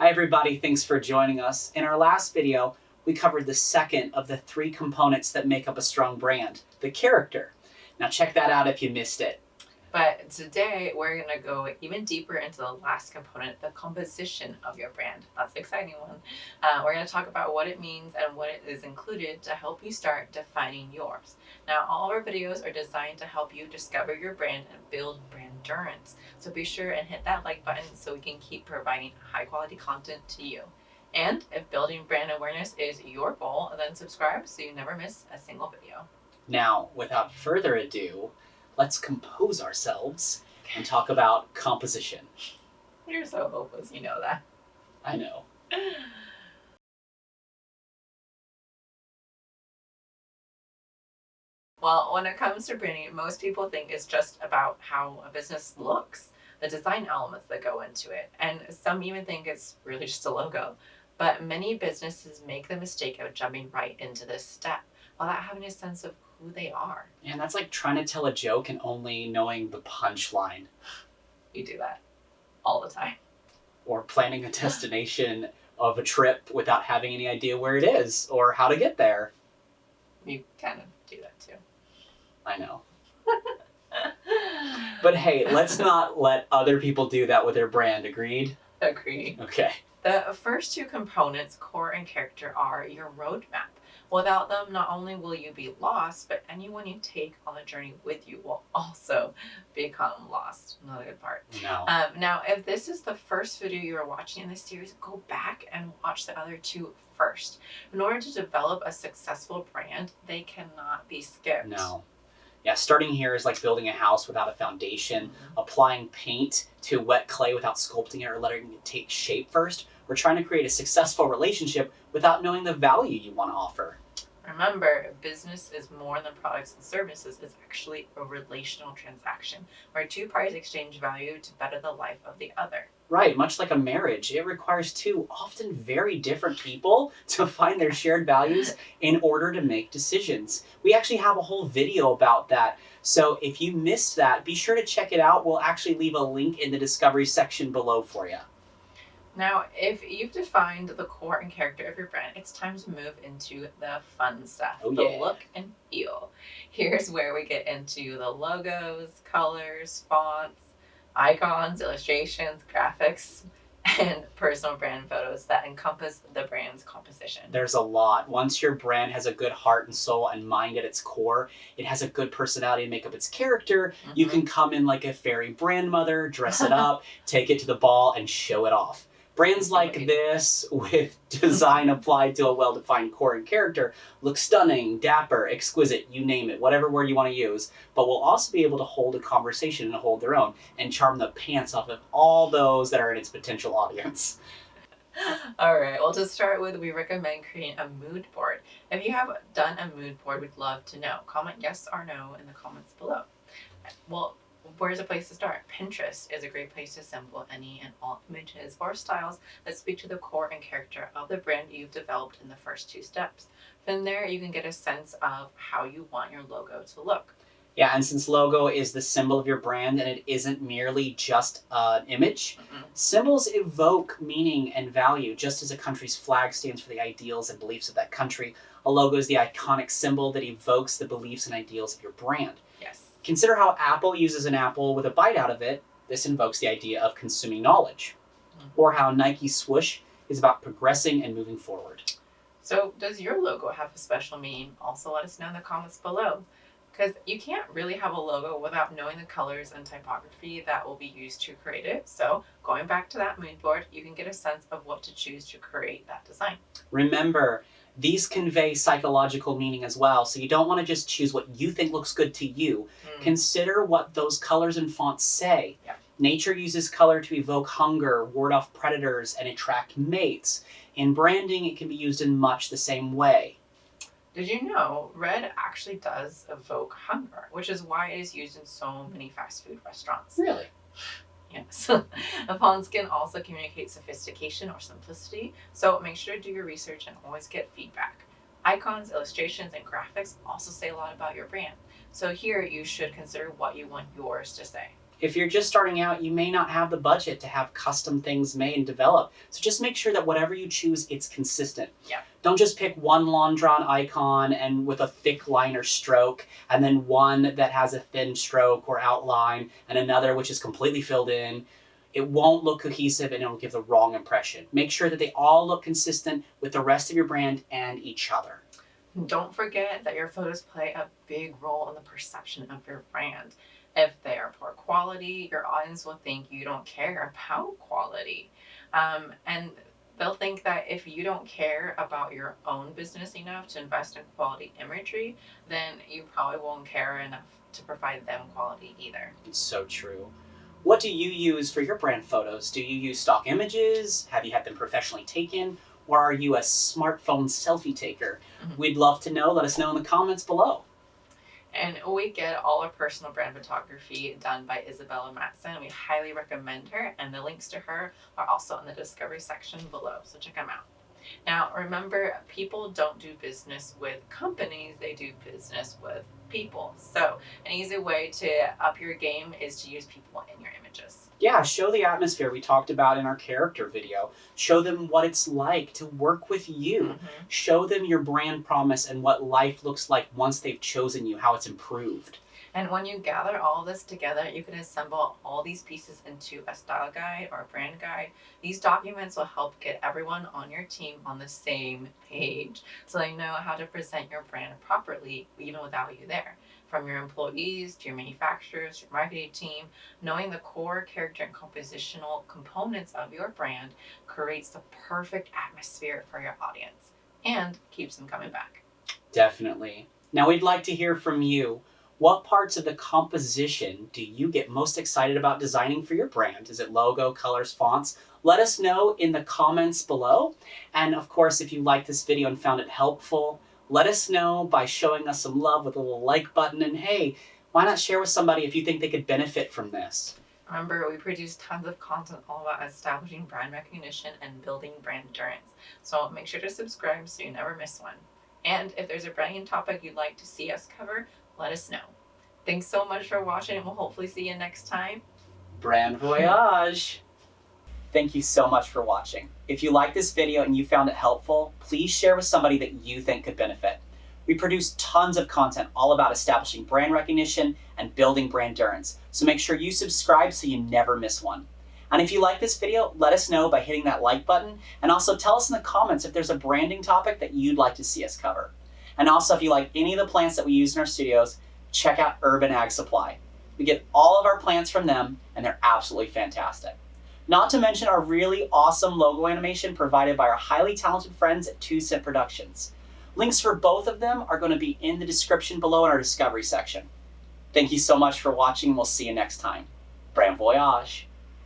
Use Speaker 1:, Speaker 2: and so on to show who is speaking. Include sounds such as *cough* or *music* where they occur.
Speaker 1: Hi everybody, thanks for joining us. In our last video, we covered the second of the three components that make up a strong brand, the character. Now check that out if you missed it.
Speaker 2: But today we're going to go even deeper into the last component, the composition of your brand. That's the exciting one. Uh, we're going to talk about what it means and what it is included to help you start defining yours. Now, all of our videos are designed to help you discover your brand and build brand endurance. So be sure and hit that like button so we can keep providing high quality content to you. And if building brand awareness is your goal, then subscribe so you never miss a single video.
Speaker 1: Now, without further ado, let's compose ourselves and talk about composition.
Speaker 2: You're so hopeless, you know that.
Speaker 1: I know. *laughs*
Speaker 2: Well, when it comes to branding, most people think it's just about how a business looks, the design elements that go into it. And some even think it's really just a logo. But many businesses make the mistake of jumping right into this step without having a sense of who they are.
Speaker 1: And that's like trying to tell a joke and only knowing the punchline.
Speaker 2: You do that all the time.
Speaker 1: Or planning a destination of a trip without having any idea where it is or how to get there.
Speaker 2: You kind of do that too.
Speaker 1: I know. but hey, let's not let other people do that with their brand, agreed?
Speaker 2: Agreed.
Speaker 1: Okay.
Speaker 2: The first two components, core and character, are your roadmap. Without them, not only will you be lost, but anyone you take on the journey with you will also become lost. Not a good part.
Speaker 1: No.
Speaker 2: Um, now, if this is the first video you are watching in this series, go back and watch the other two first. In order to develop a successful brand, they cannot be skipped.
Speaker 1: No. Yeah, starting here is like building a house without a foundation, applying paint to wet clay without sculpting it or letting it take shape first. We're trying to create a successful relationship without knowing the value you want to offer.
Speaker 2: Remember, business is more than products and services. It's actually a relational transaction where two parties exchange value to better the life of the other.
Speaker 1: Right, much like a marriage, it requires two often very different people to find their shared values in order to make decisions. We actually have a whole video about that. So if you missed that, be sure to check it out. We'll actually leave a link in the discovery section below for you.
Speaker 2: Now, if you've defined the core and character of your brand, it's time to move into the fun stuff,
Speaker 1: Oh,
Speaker 2: the look and feel. Here's where we get into the logos, colors, fonts, icons, illustrations, graphics, *laughs* and personal brand photos that encompass the brand's composition.
Speaker 1: There's a lot. Once your brand has a good heart and soul and mind at its core, it has a good personality to make up its character. You
Speaker 2: Mhm.
Speaker 1: can come in like a fairy brand mother, dress it *laughs* up, take it to the ball, and show it off. Brands like this, with *laughs* design applied to a well defined core and character, look stunning, dapper, exquisite, you name it, whatever word you want to use, but will also be able to hold a conversation and hold their own and charm the pants off of all those that are in its potential audience. *laughs*
Speaker 2: All right, well, to start with, we recommend creating a mood board. If you have done a mood board, we'd love to know. Comment yes or no in the comments below. Well, where's a place to start? Pinterest is a great place to assemble any and all images or styles that speak to the core and character of the brand you've developed in the first two steps. From there, you can get a sense of how you want your logo to look.
Speaker 1: Yeah, and since logo is the symbol of your brand and it isn't merely just an image,
Speaker 2: Mhm.
Speaker 1: symbols evoke meaning and value. Just as a country's flag stands for the ideals and beliefs of that country, a logo is the iconic symbol that evokes the beliefs and ideals of your brand. Consider how Apple uses an apple with a bite out of it. This invokes the idea of consuming knowledge.
Speaker 2: Mhm.
Speaker 1: Or how Nike swoosh is about progressing and moving forward.
Speaker 2: So, does your logo have a special meaning? Also, let us know in the comments below. Because you can't really have a logo without knowing the colors and typography that will be used to create it. So, going back to that mood board, you can get a sense of what to choose to create that design.
Speaker 1: Remember, these convey psychological meaning as well, so you don't want to just choose what you think looks good to you.
Speaker 2: Mm.
Speaker 1: Consider what those colors and fonts say.
Speaker 2: Yeah.
Speaker 1: Nature uses color to evoke hunger, ward off predators, and attract mates. In branding, it can be used in much the same way.
Speaker 2: Did you know red actually does evoke hunger, which is why it is used in so many fast food restaurants?
Speaker 1: Really?
Speaker 2: Yes. a font can also communicate sophistication or simplicity, so make sure to do your research and always get feedback. Icons, illustrations, and graphics also say a lot about your brand. So here you should consider what you want yours to say.
Speaker 1: If you're just starting out, you may not have the budget to have custom things made and developed. So just make sure that whatever you choose, it's consistent.
Speaker 2: Yeah.
Speaker 1: Don't just pick one long drawn icon and with a thick line or stroke, and then one that has a thin stroke or outline, and another which is completely filled in. It won't look cohesive and it'll give the wrong impression. Make sure that they all look consistent with the rest of your brand and each other.
Speaker 2: Don't forget that your photos play a big role in the perception of your brand. If they are poor quality, your audience will think you don't care about quality. Um, and they'll think that if you don't care about your own business enough to invest in quality imagery, then you probably won't care enough to provide them quality either.
Speaker 1: It's so true. What do you use for your brand photos? Do you use stock images? Have you had them professionally taken? Or are you a smartphone selfie taker?
Speaker 2: Mhm.
Speaker 1: We'd love to know. Let us know in the comments below.
Speaker 2: And we get all our personal brand photography done by Isabella Matson. We highly recommend her, and the links to her are also in the discovery section below. So check them out. Now, remember, people don't do business with companies, they do business with people. So, an easy way to up your game is to use people in your images.
Speaker 1: Yeah, show the atmosphere we talked about in our character video. Show them what it's like to work with you.
Speaker 2: Mhm.
Speaker 1: Show them your brand promise and what life looks like once they've chosen you, how it's improved.
Speaker 2: And when you gather all this together, you can assemble all these pieces into a style guide or a brand guide. These documents will help get everyone on your team on the same page so they know how to present your brand properly, even without you there. From your employees to your manufacturers, your marketing team, knowing the core character and compositional components of your brand creates the perfect atmosphere for your audience and keeps them coming back.
Speaker 1: Definitely. Now, we'd like to hear from you. What parts of the composition do you get most excited about designing for your brand? Is it logo, colors, fonts? Let us know in the comments below. And of course, if you liked this video and found it helpful, let us know by showing us some love with a little like button. And hey, why not share with somebody if you think they could benefit from this?
Speaker 2: Remember, we produce tons of content all about establishing brand recognition and building brand endurance. So make sure to subscribe so you never miss one. And if there's a branding topic you'd like to see us cover, let us know. Thanks so much for watching, and we'll hopefully see you next time.
Speaker 1: Brand Voyage! Thank you so much for watching. If you liked this video and you found it helpful, please share with somebody that you think could benefit. We produce tons of content all about establishing brand recognition and building brand endurance, so make sure you subscribe so you never miss one. And if you like this video, let us know by hitting that like button, and also tell us in the comments if there's a branding topic that you'd like to see us cover. And also, if you like any of the plants that we use in our studios, check out Urban Ag Supply. We get all of our plants from them, and they're absolutely fantastic. Not to mention our really awesome logo animation provided by our highly talented friends at Two Cent Productions. Links for both of them are going to be in the description below in our discovery section. Thank you so much for watching, we'll see you next time. Brand Voyage!